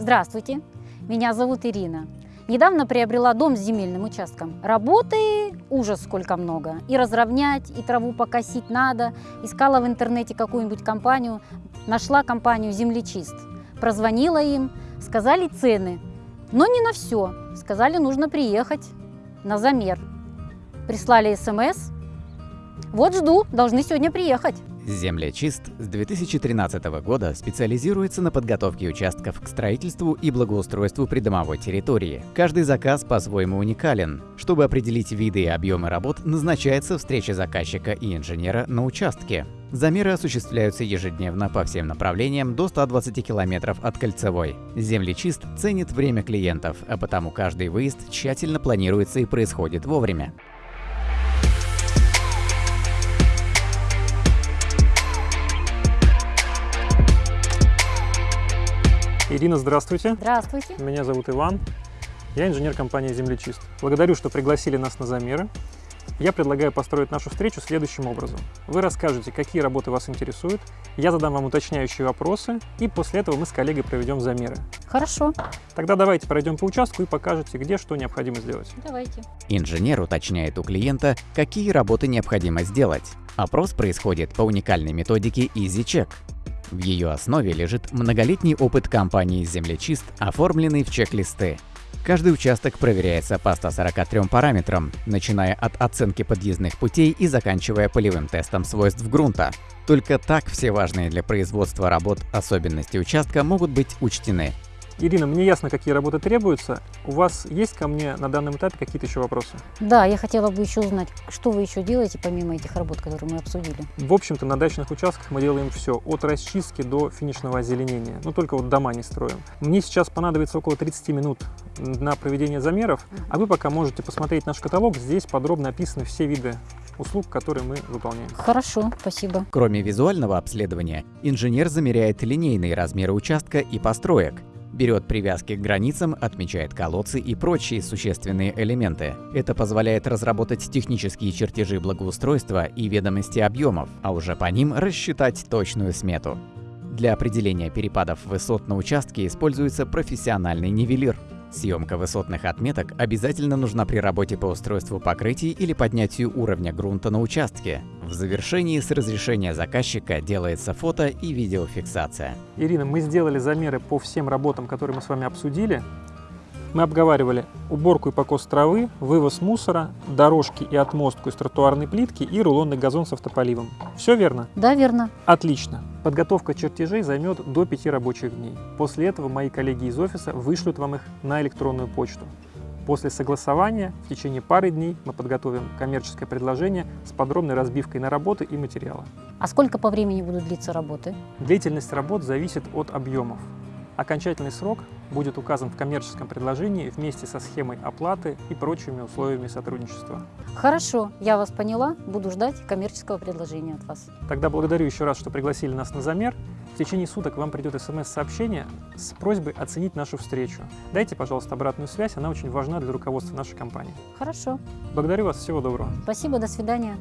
Здравствуйте, меня зовут Ирина. Недавно приобрела дом с земельным участком. Работы ужас сколько много. И разровнять, и траву покосить надо. Искала в интернете какую-нибудь компанию. Нашла компанию «Землечист». Прозвонила им, сказали цены. Но не на все. Сказали, нужно приехать на замер. Прислали смс. Вот жду, должны сегодня приехать. Землячист с 2013 года специализируется на подготовке участков к строительству и благоустройству придомовой территории. Каждый заказ по-своему уникален. Чтобы определить виды и объемы работ, назначается встреча заказчика и инженера на участке. Замеры осуществляются ежедневно по всем направлениям до 120 километров от кольцевой. Землечист ценит время клиентов, а потому каждый выезд тщательно планируется и происходит вовремя. Ирина, здравствуйте. Здравствуйте. Меня зовут Иван. Я инженер компании «Землечист». Благодарю, что пригласили нас на замеры. Я предлагаю построить нашу встречу следующим образом. Вы расскажете, какие работы вас интересуют, я задам вам уточняющие вопросы, и после этого мы с коллегой проведем замеры. Хорошо, Тогда давайте пройдем по участку и покажете, где что необходимо сделать. давайте. Инженер уточняет у клиента, какие работы необходимо сделать. Опрос происходит по уникальной методике EasyCheck. В ее основе лежит многолетний опыт компании «Землечист», оформленный в чек-листы. Каждый участок проверяется по 143 параметрам, начиная от оценки подъездных путей и заканчивая полевым тестом свойств грунта. Только так все важные для производства работ особенности участка могут быть учтены. Ирина, мне ясно, какие работы требуются. У вас есть ко мне на данном этапе какие-то еще вопросы? Да, я хотела бы еще узнать, что вы еще делаете, помимо этих работ, которые мы обсудили. В общем-то, на дачных участках мы делаем все, от расчистки до финишного озеленения. Ну, только вот дома не строим. Мне сейчас понадобится около 30 минут на проведение замеров, а вы пока можете посмотреть наш каталог. Здесь подробно описаны все виды услуг, которые мы выполняем. Хорошо, спасибо. Кроме визуального обследования, инженер замеряет линейные размеры участка и построек, берет привязки к границам, отмечает колодцы и прочие существенные элементы. Это позволяет разработать технические чертежи благоустройства и ведомости объемов, а уже по ним рассчитать точную смету. Для определения перепадов высот на участке используется профессиональный нивелир. Съемка высотных отметок обязательно нужна при работе по устройству покрытий или поднятию уровня грунта на участке. В завершении с разрешения заказчика делается фото и видеофиксация. Ирина, мы сделали замеры по всем работам, которые мы с вами обсудили. Мы обговаривали уборку и покос травы, вывоз мусора, дорожки и отмостку из тротуарной плитки и рулонный газон с автополивом. Все верно? Да, верно. Отлично. Подготовка чертежей займет до 5 рабочих дней. После этого мои коллеги из офиса вышлют вам их на электронную почту. После согласования в течение пары дней мы подготовим коммерческое предложение с подробной разбивкой на работы и материалы. А сколько по времени будут длиться работы? Длительность работ зависит от объемов. Окончательный срок будет указан в коммерческом предложении вместе со схемой оплаты и прочими условиями сотрудничества. Хорошо, я вас поняла, буду ждать коммерческого предложения от вас. Тогда благодарю еще раз, что пригласили нас на замер. В течение суток вам придет смс-сообщение с просьбой оценить нашу встречу. Дайте, пожалуйста, обратную связь, она очень важна для руководства нашей компании. Хорошо, Благодарю вас, всего доброго. спасибо, до свидания.